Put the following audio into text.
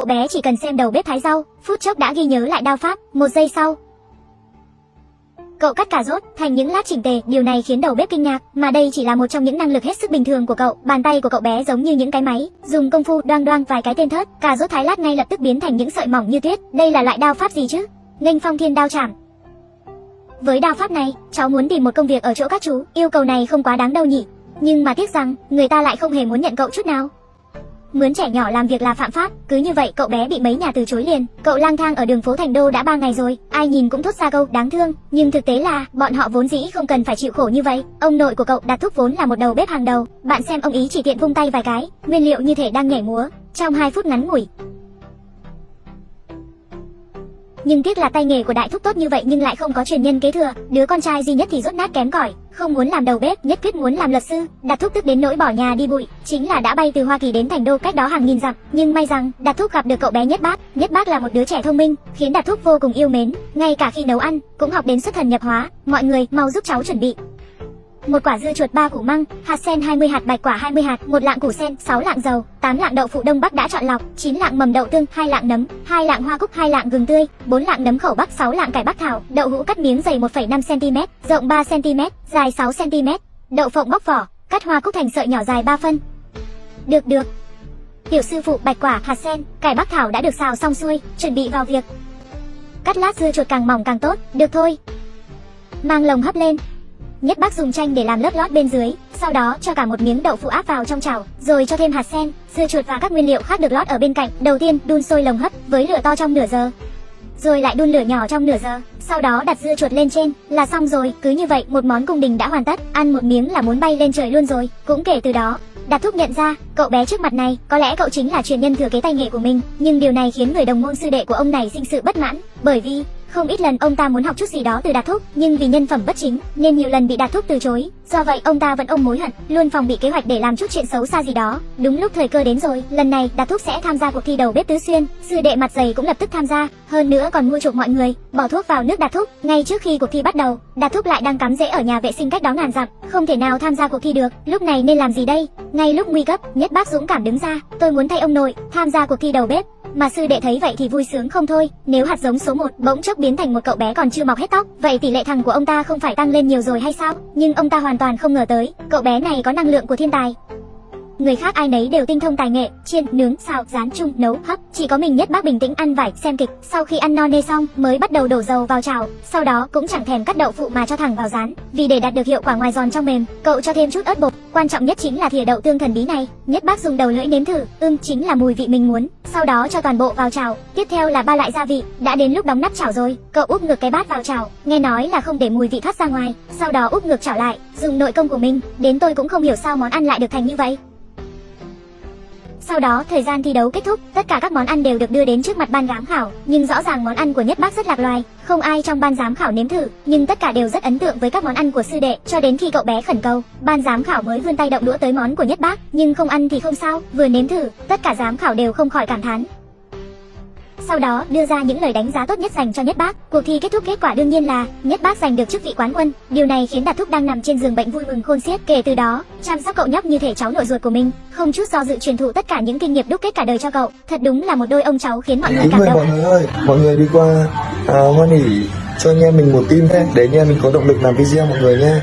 Cậu bé chỉ cần xem đầu bếp thái rau, phút chốc đã ghi nhớ lại đao pháp, một giây sau. Cậu cắt cà rốt thành những lát chỉnh tề, điều này khiến đầu bếp kinh ngạc, mà đây chỉ là một trong những năng lực hết sức bình thường của cậu. Bàn tay của cậu bé giống như những cái máy, dùng công phu đoang đoang vài cái tên thớt, cà rốt thái lát ngay lập tức biến thành những sợi mỏng như tuyết. Đây là loại đao pháp gì chứ? Nghênh phong thiên đao chảm. Với đao pháp này, cháu muốn tìm một công việc ở chỗ các chú, yêu cầu này không quá đáng đâu nhỉ. Nhưng mà tiếc rằng, người ta lại không hề muốn nhận cậu chút nào. Mướn trẻ nhỏ làm việc là phạm pháp, cứ như vậy cậu bé bị mấy nhà từ chối liền. Cậu lang thang ở đường phố thành đô đã ba ngày rồi, ai nhìn cũng thốt ra câu đáng thương, nhưng thực tế là bọn họ vốn dĩ không cần phải chịu khổ như vậy. Ông nội của cậu đặt thúc vốn là một đầu bếp hàng đầu, bạn xem ông ý chỉ tiện vung tay vài cái, nguyên liệu như thể đang nhảy múa, trong 2 phút ngắn ngủi, nhưng tiếc là tay nghề của đại thúc tốt như vậy nhưng lại không có truyền nhân kế thừa. Đứa con trai duy nhất thì rốt nát kém cỏi, không muốn làm đầu bếp, nhất quyết muốn làm luật sư. Đạt thúc tức đến nỗi bỏ nhà đi bụi, chính là đã bay từ hoa kỳ đến thành đô cách đó hàng nghìn dặm. Nhưng may rằng, đạt thúc gặp được cậu bé nhất bác. Nhất bác là một đứa trẻ thông minh, khiến đạt thúc vô cùng yêu mến. Ngay cả khi nấu ăn, cũng học đến xuất thần nhập hóa. Mọi người mau giúp cháu chuẩn bị một quả dưa chuột ba củ măng, hạt sen 20 hạt bạch quả 20 hạt, một lạng củ sen, 6 lạng dầu, 8 lạng đậu phụ đông bắc đã chọn lọc, 9 lạng mầm đậu tương, 2 lạng nấm, 2 lạng hoa cúc, 2 lạng gừng tươi, 4 lạng nấm khẩu bắc, 6 lạng cải bắc thảo, đậu hũ cắt miếng dày 1,5 cm, rộng 3 cm, dài 6 cm, đậu phộng bóc vỏ, cắt hoa cúc thành sợi nhỏ dài 3 phân. Được được. Tiểu sư phụ bạch quả, hạt sen, cải bắc thảo đã được xào xong xuôi, chuẩn bị vào việc. Cắt lát dưa chuột càng mỏng càng tốt, được thôi. Mang lồng hấp lên, Nhất bác dùng chanh để làm lớp lót bên dưới, sau đó cho cả một miếng đậu phụ áp vào trong chảo, rồi cho thêm hạt sen, dưa chuột và các nguyên liệu khác được lót ở bên cạnh. Đầu tiên, đun sôi lồng hấp với lửa to trong nửa giờ, rồi lại đun lửa nhỏ trong nửa giờ, sau đó đặt dưa chuột lên trên là xong rồi. Cứ như vậy, một món cung đình đã hoàn tất, ăn một miếng là muốn bay lên trời luôn rồi. Cũng kể từ đó, Đạt Thúc nhận ra, cậu bé trước mặt này, có lẽ cậu chính là truyền nhân thừa kế tay nghề của mình, nhưng điều này khiến người đồng môn sư đệ của ông này sinh sự bất mãn, bởi vì không ít lần ông ta muốn học chút gì đó từ Đạt Thúc, nhưng vì nhân phẩm bất chính nên nhiều lần bị Đạt Thúc từ chối. Do vậy ông ta vẫn ôm mối hận, luôn phòng bị kế hoạch để làm chút chuyện xấu xa gì đó. Đúng lúc thời cơ đến rồi, lần này Đạt Thúc sẽ tham gia cuộc thi đầu bếp tứ xuyên. Sư đệ mặt dày cũng lập tức tham gia, hơn nữa còn mua chuộc mọi người, bỏ thuốc vào nước Đạt Thúc. Ngay trước khi cuộc thi bắt đầu, Đạt Thúc lại đang cắm rễ ở nhà vệ sinh cách đó ngàn dặm, không thể nào tham gia cuộc thi được. Lúc này nên làm gì đây? Ngay lúc nguy cấp, nhất bác dũng cảm đứng ra, tôi muốn thay ông nội tham gia cuộc thi đầu bếp. Mà sư đệ thấy vậy thì vui sướng không thôi, nếu hạt giống số 1 bỗng chốc biến thành một cậu bé còn chưa mọc hết tóc, vậy tỷ lệ thằng của ông ta không phải tăng lên nhiều rồi hay sao? Nhưng ông ta hoàn toàn không ngờ tới, cậu bé này có năng lượng của thiên tài. Người khác ai nấy đều tinh thông tài nghệ, chiên, nướng, xào, rán chung, nấu, hấp, chỉ có mình nhất bác bình tĩnh ăn vải, xem kịch. Sau khi ăn no nê xong, mới bắt đầu đổ dầu vào chảo, sau đó cũng chẳng thèm cắt đậu phụ mà cho thẳng vào rán. Vì để đạt được hiệu quả ngoài giòn trong mềm, cậu cho thêm chút ớt bột, quan trọng nhất chính là thìa đậu tương thần bí này. Nhất bác dùng đầu lưỡi nếm thử, ưm chính là mùi vị mình muốn. Sau đó cho toàn bộ vào chảo, tiếp theo là ba loại gia vị. Đã đến lúc đóng nắp chảo rồi, cậu úp ngược cái bát vào chảo, nghe nói là không để mùi vị thoát ra ngoài. Sau đó úp ngược chảo lại, dùng nội công của mình. Đến tôi cũng không hiểu sao món ăn lại được thành như vậy. Sau đó, thời gian thi đấu kết thúc, tất cả các món ăn đều được đưa đến trước mặt ban giám khảo, nhưng rõ ràng món ăn của Nhất Bác rất lạc loài, không ai trong ban giám khảo nếm thử, nhưng tất cả đều rất ấn tượng với các món ăn của sư đệ, cho đến khi cậu bé khẩn cầu, ban giám khảo mới vươn tay động đũa tới món của Nhất Bác, nhưng không ăn thì không sao, vừa nếm thử, tất cả giám khảo đều không khỏi cảm thán, sau đó đưa ra những lời đánh giá tốt nhất dành cho Nhất Bác. Cuộc thi kết thúc kết quả đương nhiên là Nhất Bác giành được chức vị quán quân. Điều này khiến Đạt Thúc đang nằm trên giường bệnh vui mừng khôn xiết. Kể từ đó, chăm sóc cậu nhóc như thể cháu nội ruột của mình, không chút do dự truyền thụ tất cả những kinh nghiệm đúc kết cả đời cho cậu. Thật đúng là một đôi ông cháu khiến mọi người cảm động. mọi người ơi, mọi người đi qua à, Hoa Nỉ cho anh em mình một tim nhé, để anh em mình có động lực làm video mọi người nhé.